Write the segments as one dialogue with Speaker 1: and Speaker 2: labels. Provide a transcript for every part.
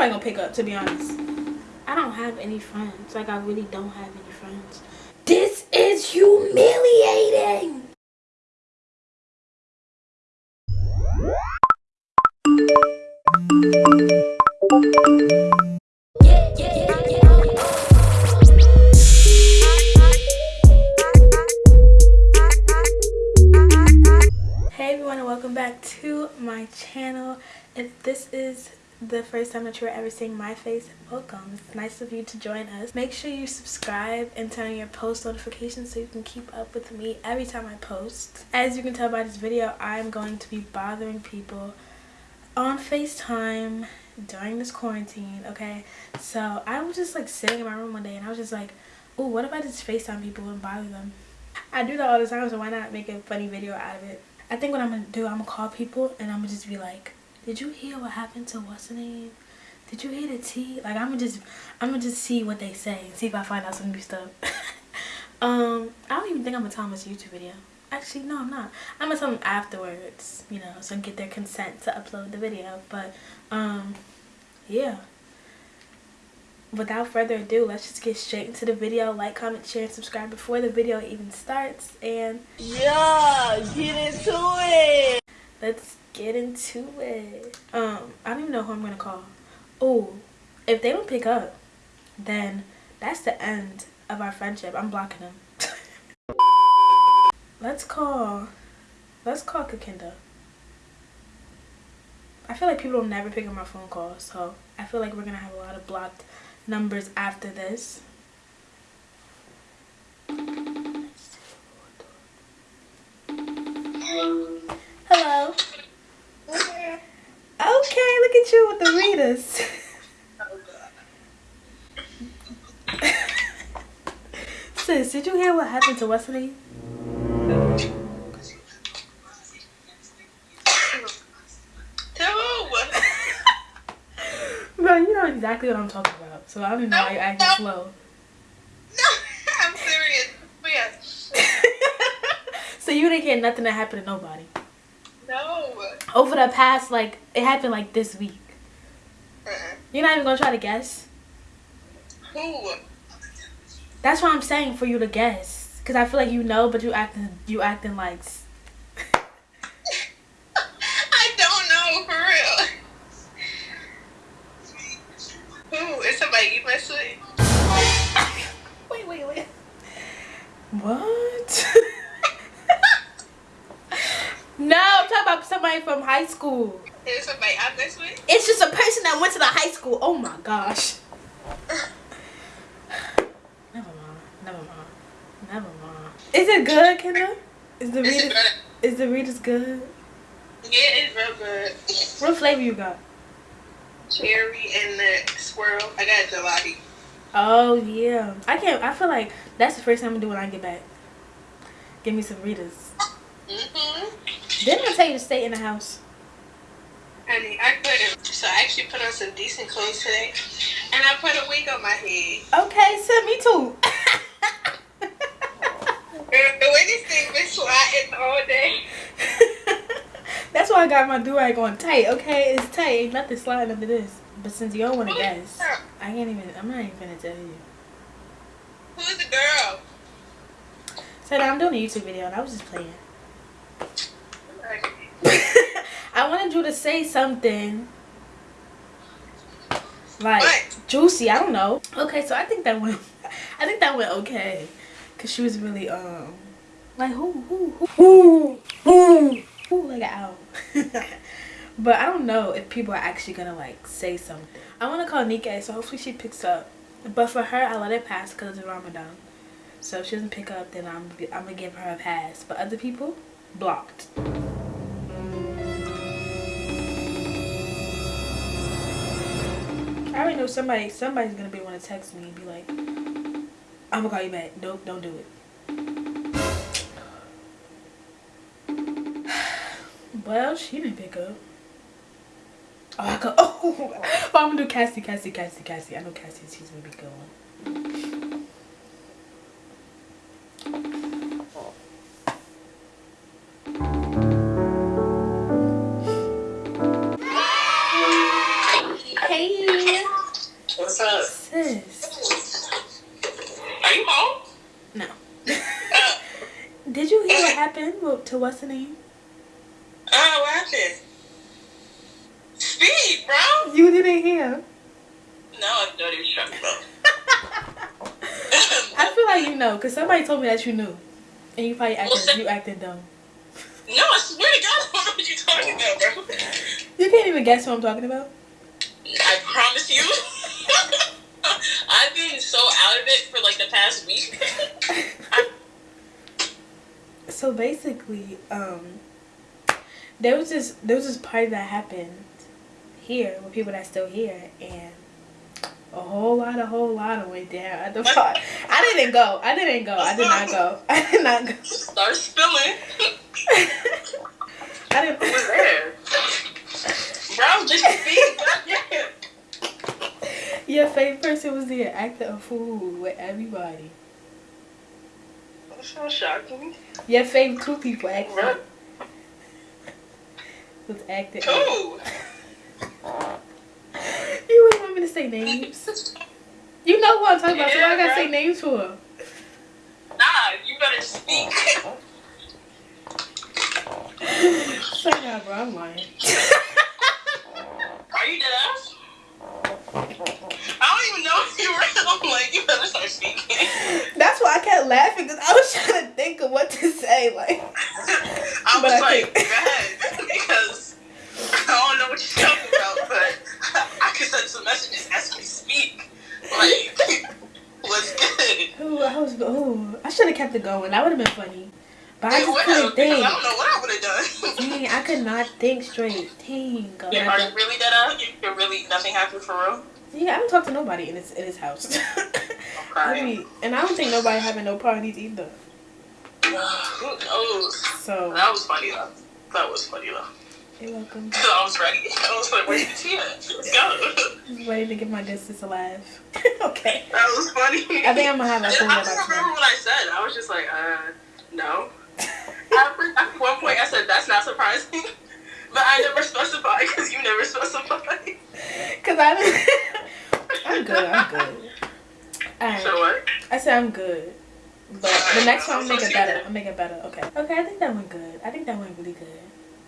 Speaker 1: nobody gonna pick up, to be honest. I don't have any friends. Like, I really don't have any friends. This is humiliating. Hey everyone and welcome back to my channel. If this is the first time that you're ever seeing my face, welcome. It's nice of you to join us. Make sure you subscribe and turn on your post notifications so you can keep up with me every time I post. As you can tell by this video, I'm going to be bothering people on FaceTime during this quarantine, okay? So I was just like sitting in my room one day and I was just like, oh, what if I just FaceTime people and bother them? I do that all the time, so why not make a funny video out of it? I think what I'm gonna do, I'm gonna call people and I'm gonna just be like, did you hear what happened to what's the name? Did you hear the tea? Like I'm gonna just, I'm gonna just see what they say and see if I find out some new stuff. um, I don't even think I'm gonna tell them it's a YouTube video. Actually, no, I'm not. I'm gonna tell them afterwards, you know, so I get their consent to upload the video. But, um, yeah without further ado let's just get straight into the video like comment share and subscribe before the video even starts and
Speaker 2: yeah get into it
Speaker 1: let's get into it. Um i don't even know who i'm gonna call. Oh if they don't pick up then that's the end of our friendship. I'm blocking them. Let's call let's call kakinda i feel like people will never pick up my phone calls so i feel like we're gonna have a lot of blocked numbers after this. To Wesley? Bro, you know exactly what I'm talking about. So I don't know no, why you're acting no. slow.
Speaker 2: No, I'm serious. Yes.
Speaker 1: so you didn't hear nothing that happened to nobody?
Speaker 2: No.
Speaker 1: Over the past, like, it happened like this week. Uh -uh. You're not even gonna try to guess?
Speaker 2: Who?
Speaker 1: That's what I'm saying for you to guess. Cause I feel like you know, but you acting you acting like
Speaker 2: I don't know for real. Ooh, is somebody you mess with?
Speaker 1: wait, wait, wait. What? no, I'm talking about somebody from high school.
Speaker 2: Is somebody way?
Speaker 1: It's just a person that went to the high school. Oh my gosh. never mind. Never mind. Never mind. Is it good, Kendra? Is the Rita's is the Rita's good?
Speaker 2: Yeah, it's real good.
Speaker 1: What flavor you got?
Speaker 2: cherry and the swirl. I got gelati.
Speaker 1: Oh yeah. I can't I feel like that's the first time I'm gonna do when I get back. Give me some Ritas. Mm-hmm. Didn't I tell you to stay in the house?
Speaker 2: Honey, I couldn't. So I actually put on some decent clothes today. And I put a wig on my head.
Speaker 1: Okay, so me too.
Speaker 2: the way this thing been sliding all day.
Speaker 1: That's why I got my do-rag on tight, okay? It's tight. Ain't nothing sliding under this. But since you don't want to guess, I can't even, I'm not even going to tell you.
Speaker 2: Who's the girl?
Speaker 1: So now I'm doing a YouTube video and I was just playing. I wanted you to say something like what? juicy. I don't know. Okay, so I think that went. I think that went okay, cause she was really um like who who who who who like an but I don't know if people are actually gonna like say something. I want to call Nika, so hopefully she picks up. But for her, I let it pass because it's Ramadan. So if she doesn't pick up, then I'm I'm gonna give her a pass. But other people, blocked. I already know somebody somebody's gonna be want to text me and be like, I'm gonna call you back. Don't don't do it. Well, she didn't pick up. Oh, I could. Oh, oh I'm gonna do Cassie, Cassie, Cassie, Cassie. I know Cassie. She's gonna be going. To what's the name?
Speaker 2: Oh, what happened? Speed, bro.
Speaker 1: You didn't hear.
Speaker 2: No, I know what he was talking about.
Speaker 1: I feel like you know, cause somebody told me that you knew, and you probably acting
Speaker 2: Well,
Speaker 1: you acting dumb.
Speaker 2: no, I swear to God, I don't know what you're talking about, bro.
Speaker 1: You can't even guess who I'm talking about.
Speaker 2: I promise you. I've been so out of it for like the past week.
Speaker 1: So basically, um, there was this there was this party that happened here with people that's still here, and a whole lot, a whole lot of went down at the party. I didn't go. I didn't go. I did not go. I did not go.
Speaker 2: Start spilling.
Speaker 1: I didn't.
Speaker 2: Who was there? Bro, just. Goddamn.
Speaker 1: Your favorite person was there acting a fool with everybody.
Speaker 2: So shocking.
Speaker 1: Your favorite two people acting
Speaker 2: Bro,
Speaker 1: was acting.
Speaker 2: Two.
Speaker 1: You wouldn't want me to say names. You know who I'm talking about, so why I gotta
Speaker 2: Yeah,
Speaker 1: say names for?
Speaker 2: Nah, you better speak.
Speaker 1: Say that, bro. I'm lying.
Speaker 2: Are you dead ass? I don't even know if you were. I'm like, you better start speaking.
Speaker 1: That's why I kept laughing because I was trying to think of what to say. Like,
Speaker 2: I was
Speaker 1: I
Speaker 2: like, ahead. Because I don't know what you're talking about, but I could send some messages as we speak. Like, what's good?
Speaker 1: who I was, who I should have kept it going. That would have been funny. But I just couldn't think.
Speaker 2: I don't know what I would have done.
Speaker 1: Dang, I could not think straight. Dang.
Speaker 2: Yeah, are you really dead ass? You really nothing happened for real?
Speaker 1: Yeah, I haven't talked to nobody in his in his house.
Speaker 2: Okay.
Speaker 1: and I don't think nobody having no parties either.
Speaker 2: Who knows?
Speaker 1: So
Speaker 2: That was funny though. That was funny though.
Speaker 1: you're welcome.
Speaker 2: Cause I was ready. I was like, tea at? Let's go.
Speaker 1: Just ready to get my distance alive. okay.
Speaker 2: That was funny.
Speaker 1: I think I'm gonna have a
Speaker 2: And
Speaker 1: phone
Speaker 2: I don't remember what I said. I was just like, uh, no. At one point, I said that's not surprising, but I never specified because you never specified.
Speaker 1: Cause I didn't. I'm good. I'm good. Alright.
Speaker 2: So what?
Speaker 1: I said I'm good. But the next one I'll make it better. I'll make it better. Okay. Okay, I think that went good. I think that went really good.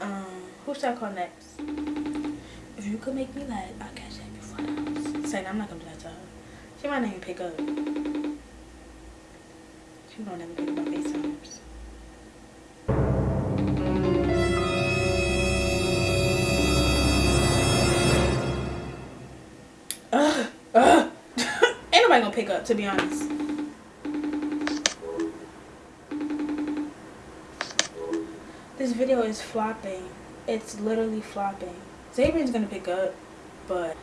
Speaker 1: Um, who should I call next? If you could make me laugh, I'll catch that before the house. Saying I'm not gonna do that to her. She might not even pick up. She don't ever pick up my FaceTimes. Ugh. Ain't nobody gonna pick up, to be honest. This video is flopping. It's literally flopping. Xavier's gonna pick up, but.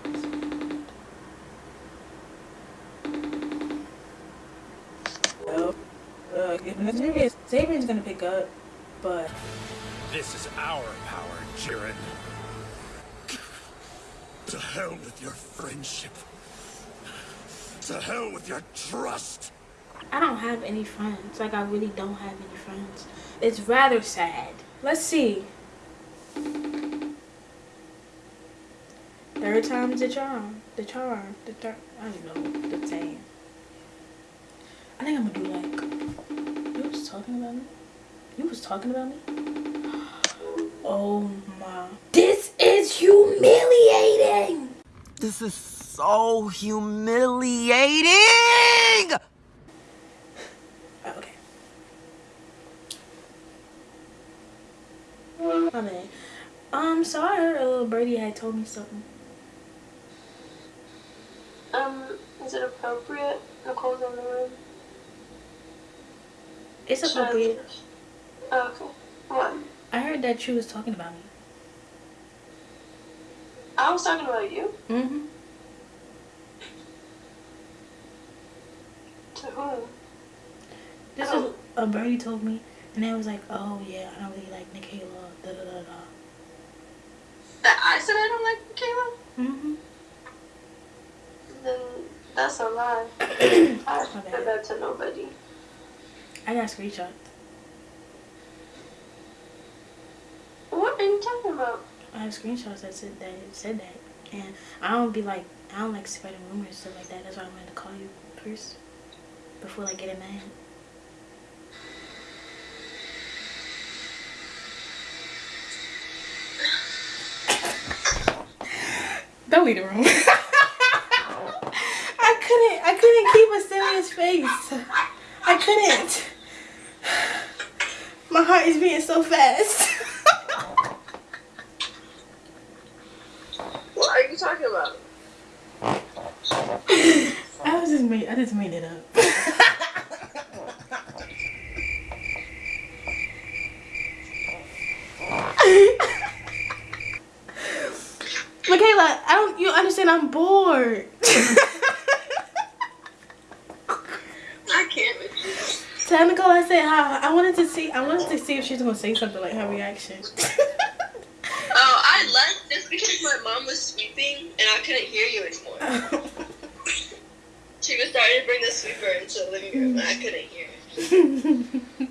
Speaker 1: Uh, Xavier's gonna pick up, but
Speaker 3: This is our power, Jiren. To hell with your friendship. To hell with your trust.
Speaker 1: I don't have any friends. Like I really don't have any friends. It's rather sad. Let's see. Third time's the charm. The charm. The third. I don't know the saying. I think I'm gonna do like. You was talking about me. You was talking about me. Oh my. This is humiliating.
Speaker 4: This is so humiliating!
Speaker 1: Oh, okay. My bad. Um, so I heard a little birdie had told me something.
Speaker 5: Um, is it appropriate? Nicole's in the room.
Speaker 1: It's
Speaker 5: Should
Speaker 1: appropriate.
Speaker 5: Oh, okay. What?
Speaker 1: I heard that you was talking about me.
Speaker 5: I was talking about you.
Speaker 1: Mm-hmm.
Speaker 5: To?
Speaker 1: This is a birdie told me, and they was like, "Oh yeah, I don't really like Nikayla." Da da da da.
Speaker 5: That I said I don't like Kayla?
Speaker 1: Mm-hmm.
Speaker 5: Then that's a lie. I said that to nobody.
Speaker 1: I got screenshots.
Speaker 5: What are you talking about?
Speaker 1: I have screenshots that said that it said that, and I don't be like I don't like spreading rumors and stuff like that. That's why I wanted to call you first before I get a man. Don't leave the room. I couldn't. I couldn't keep a serious face. I couldn't. My heart is beating so fast.
Speaker 5: what are you talking about?
Speaker 1: I was just made. I just made it up. Michaela, I don't. You understand? I'm bored.
Speaker 5: I can't with you.
Speaker 1: Tell Nicole I said hi. I wanted to see. I wanted to see if she's gonna say something like her reaction.
Speaker 5: Oh, I left just because my mom was sweeping and I couldn't hear you anymore. She was starting to bring the sweeper into the living room and I couldn't hear it.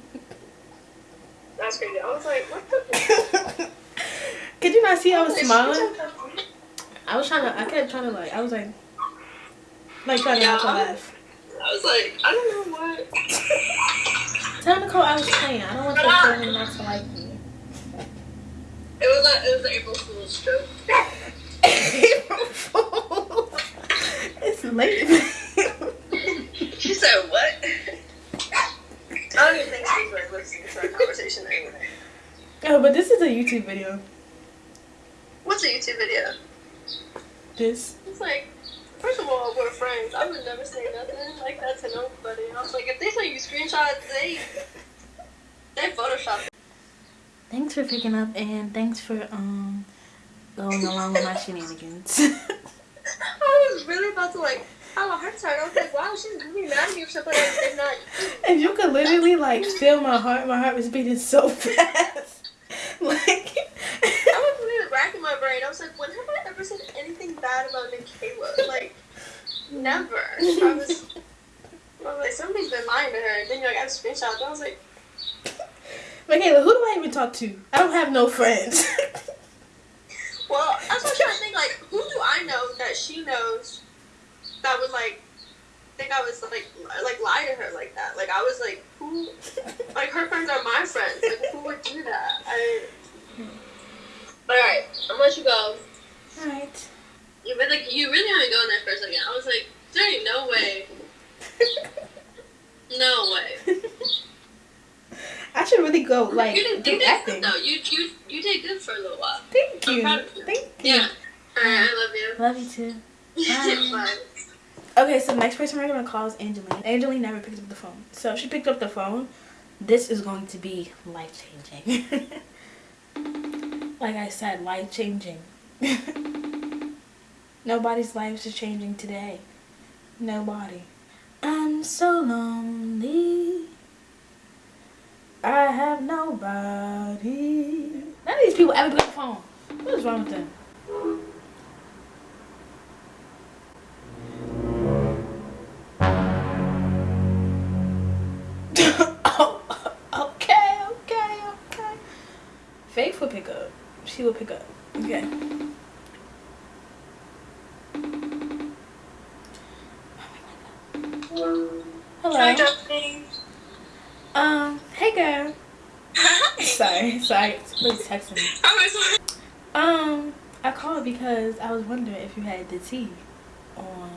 Speaker 5: That's crazy. I was like, what the?
Speaker 1: Could you not see I was
Speaker 5: oh,
Speaker 1: smiling? I was trying to. I kept trying to like. I was like, like trying to
Speaker 5: Yeah,
Speaker 1: not to laugh.
Speaker 5: I was like, I don't know what.
Speaker 1: Tell Nicole I was playing. I don't want your family not to like me.
Speaker 5: It was like it was an April Fool's joke. April Fool's.
Speaker 1: it's late.
Speaker 5: She said what? I don't even think she's like listening to our conversation anyway.
Speaker 1: oh, but this is a YouTube video.
Speaker 5: What's a YouTube video?
Speaker 1: This.
Speaker 5: It's like, first of all, we're friends. I would never say nothing like that to nobody. I was like, if they send you screenshots, they they Photoshop.
Speaker 1: Thanks for picking up and thanks for um going along with my shenanigans.
Speaker 5: I was really about to like have a heart attack. I was like, wow, she's really mad at me for something I did not.
Speaker 1: And you could literally like feel my heart, my heart was beating so fast. like
Speaker 5: I was really racking my brain. I was like, when have I ever said anything bad about Nikayla? Like, never. I was, I was like, somebody's been lying to her. And then you're like, I have screenshots. I was like,
Speaker 1: Michaela, who do I even talk to? I don't have no friends.
Speaker 5: well, I was trying to think, like, who do I know that she knows that would like think I was like like lie to her like that? Like, I was like, who? Like, her friends are my friends. Like, who would do that? I. All right, I'm gonna let you go.
Speaker 1: Alright.
Speaker 5: You really, like, you really had me going there for a second. I was like, there ain't no way. No way.
Speaker 1: I should really go like
Speaker 5: you did,
Speaker 1: do
Speaker 5: you did
Speaker 1: acting.
Speaker 5: good though. You you you did good for a little while.
Speaker 1: Thank
Speaker 5: I'm
Speaker 1: you.
Speaker 5: proud of you.
Speaker 1: Thank you.
Speaker 5: Yeah. All right, I
Speaker 1: Love you too.
Speaker 5: love you.
Speaker 1: Bye.
Speaker 5: Bye.
Speaker 1: Okay, so next person we're gonna call is Angeline. Angeline never picked up the phone. So if she picked up the phone, this is going to be life changing. like I said, life changing. Nobody's lives is changing today. Nobody. I'm so lonely. I have nobody. None of these people ever pick up the phone. What is wrong with them? oh, okay, okay, okay. Faith will pick up. She will pick up. Okay. Hello.
Speaker 2: Hi, Daphne.
Speaker 1: Um, hey girl. Sorry, sorry. Somebody's texting me.
Speaker 2: I
Speaker 1: Um, I called because I was wondering if you had the tea on.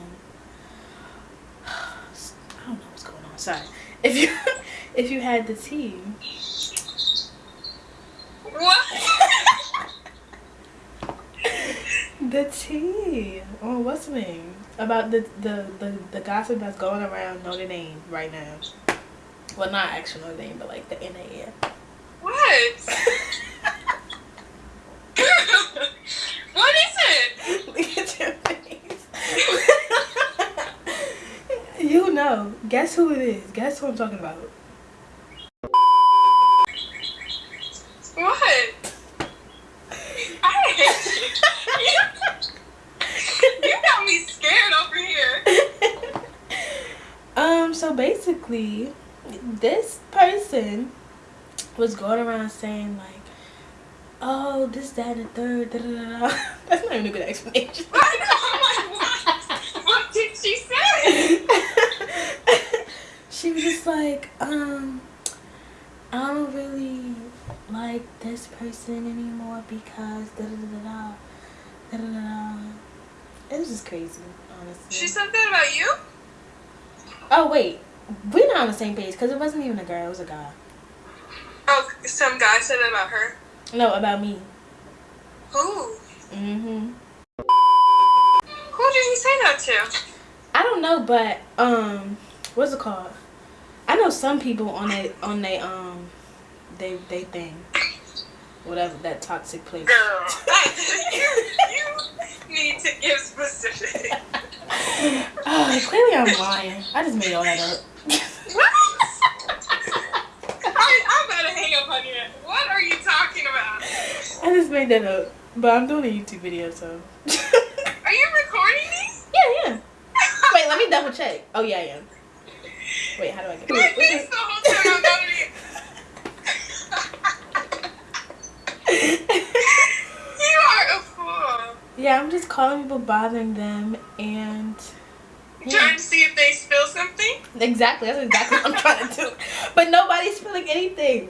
Speaker 1: I don't know what's going on. Sorry. If you if you had the tea.
Speaker 2: what?
Speaker 1: The tea on what's the name about the, the the the gossip that's going around Notre Dame right now. Well, not actual Notre Dame, but like the NAF.
Speaker 2: What? what is it?
Speaker 1: Look at your face. you know. Guess who it is. Guess who I'm talking about. was going around saying like, oh, this, that, and third, da, da, da, da. That's not even a good explanation.
Speaker 2: I know, I'm like, what did she say?
Speaker 1: she was just like, um, I don't really like this person anymore because da da da da da da da. da. It was just crazy, honestly.
Speaker 2: She said that about you?
Speaker 1: Oh wait, we're not on the same page because it wasn't even a girl; it was a guy.
Speaker 2: Oh, some guy said that about her.
Speaker 1: No, about me.
Speaker 2: Who?
Speaker 1: Mhm.
Speaker 2: Who did he say that to?
Speaker 1: I don't know, but um, what's it called? I know some people on they on they um, they they thing, whatever that toxic place.
Speaker 2: Girl, you, you need to give specific.
Speaker 1: oh, clearly I'm lying. I just made all that up.
Speaker 2: What? I, I'm about to hang up on you. What are you talking about?
Speaker 1: I just made that up, but I'm doing a YouTube video, so.
Speaker 2: Are you recording me?
Speaker 1: yeah, yeah. Wait, let me double check. Oh yeah, I am. Wait, how do I get?
Speaker 2: This the whole time I'm not You are a fool.
Speaker 1: Yeah, I'm just calling people, bothering them, and
Speaker 2: Trying to see if they spill something?
Speaker 1: exactly that's exactly what I'm trying to do. But nobody's feeling anything.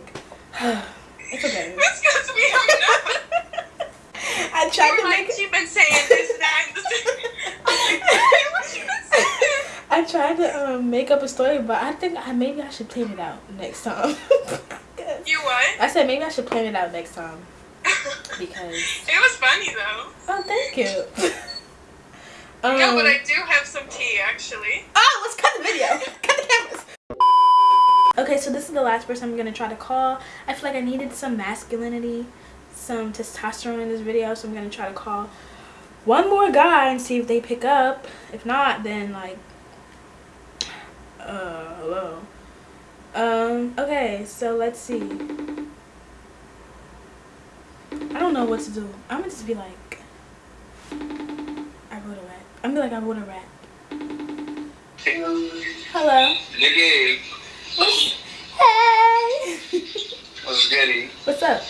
Speaker 1: it's okay.
Speaker 2: That's because we don't.
Speaker 1: I tried to make.
Speaker 2: you've been saying this, that, this. I'm like, what you been saying?
Speaker 1: I tried to um, make up a story, but I think I maybe I should plan it out next time.
Speaker 2: You what?
Speaker 1: I said maybe I should plan it out next time because.
Speaker 2: It was funny though.
Speaker 1: Oh, thank you. um,
Speaker 2: no, but I do have some tea actually.
Speaker 1: Oh, let's cut the video. cut the cameras. Okay, so this is the last person I'm gonna try to call. I feel like I needed some masculinity, some testosterone in this video, so I'm gonna try to call one more guy and see if they pick up. If not, then like, uh, hello. Um, okay, so let's see. I don't know what to do. I'm gonna just be like, I wrote a rap. I'm gonna be like, I wrote a rap. Hello.
Speaker 6: Nigga,
Speaker 1: Hey.
Speaker 6: what's goody?
Speaker 1: What's up?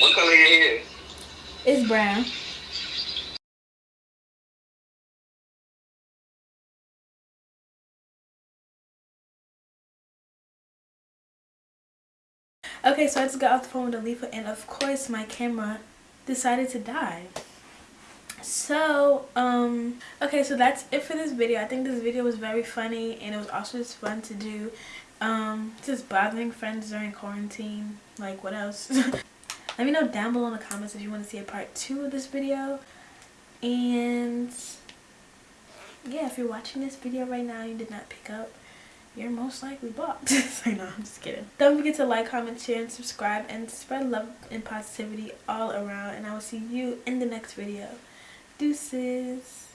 Speaker 6: What color your hair?
Speaker 1: It's brown. Okay, so I just got off the phone with Alifa, and of course my camera decided to die. So, um, okay, so that's it for this video. I think this video was very funny, and it was also just fun to do. Um, just bothering friends during quarantine. Like, what else? Let me know down below in the comments if you want to see a part two of this video. And yeah, if you're watching this video right now you did not pick up, you're most likely blocked. so no, I'm just kidding. Don't forget to like, comment, share, and subscribe, and spread love and positivity all around. And I will see you in the next video. Deuces.